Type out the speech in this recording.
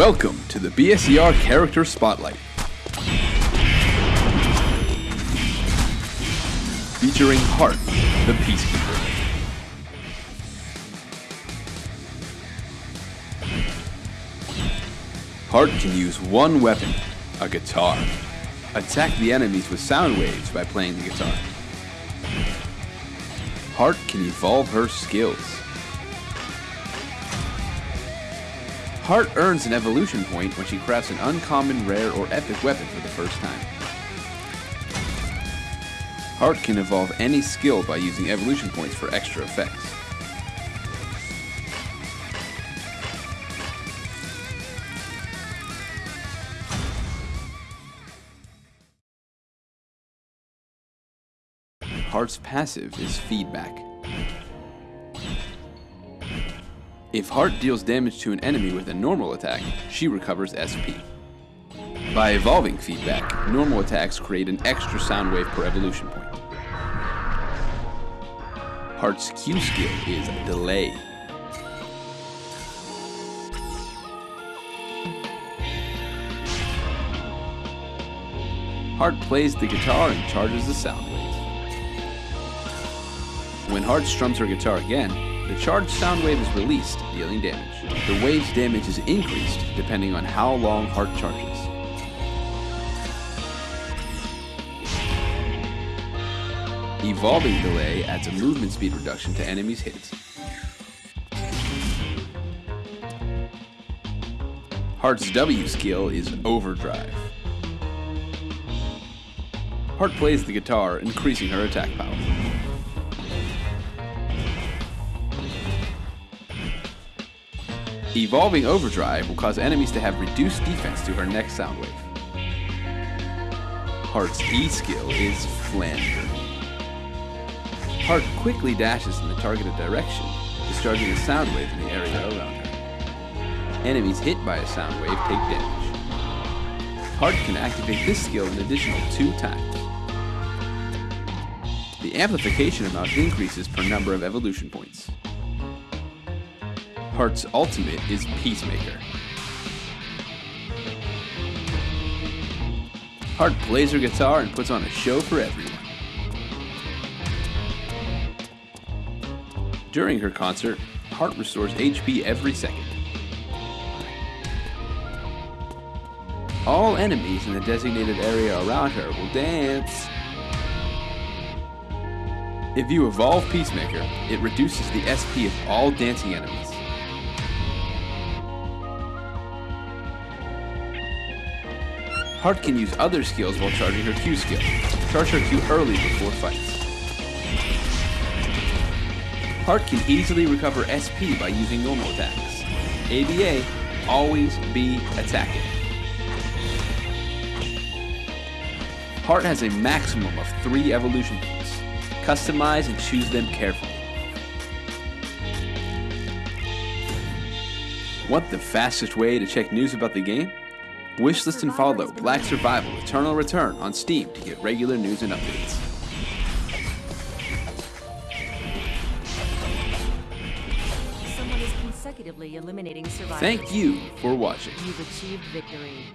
Welcome to the BSER Character Spotlight. Featuring Hart, the Peacekeeper. Hart can use one weapon, a guitar. Attack the enemies with sound waves by playing the guitar. Hart can evolve her skills. Hart earns an evolution point when she crafts an uncommon, rare, or epic weapon for the first time. Hart can evolve any skill by using evolution points for extra effects. Hart's passive is feedback. If Hart deals damage to an enemy with a normal attack, she recovers SP. By evolving feedback, normal attacks create an extra sound wave per evolution point. Hart's Q skill is delay. Hart plays the guitar and charges the sound wave. When Hart strums her guitar again, the charged sound wave is released, dealing damage. The wave's damage is increased depending on how long Hart charges. Evolving delay adds a movement speed reduction to enemies' hits. Hart's W skill is Overdrive. Heart plays the guitar, increasing her attack power. Evolving Overdrive will cause enemies to have reduced defense to her next sound wave. Hart's E skill is Flanger. Hart quickly dashes in the targeted direction, discharging a sound wave in the area around her. Enemies hit by a sound wave take damage. Hart can activate this skill an additional two times. The amplification amount increases per number of evolution points. Hart's ultimate is Peacemaker. Hart plays her guitar and puts on a show for everyone. During her concert, Hart restores HP every second. All enemies in the designated area around her will dance. If you evolve Peacemaker, it reduces the SP of all dancing enemies. Hart can use other skills while charging her Q skill. Charge her Q early before fights. Hart can easily recover SP by using normal attacks. ABA, always be attacking. Hart has a maximum of three evolution points. Customize and choose them carefully. Want the fastest way to check news about the game? Wishlist and follow Black Survival Eternal Return on Steam to get regular news and updates. Someone is consecutively eliminating survivors. Thank you for watching. You've achieved victory.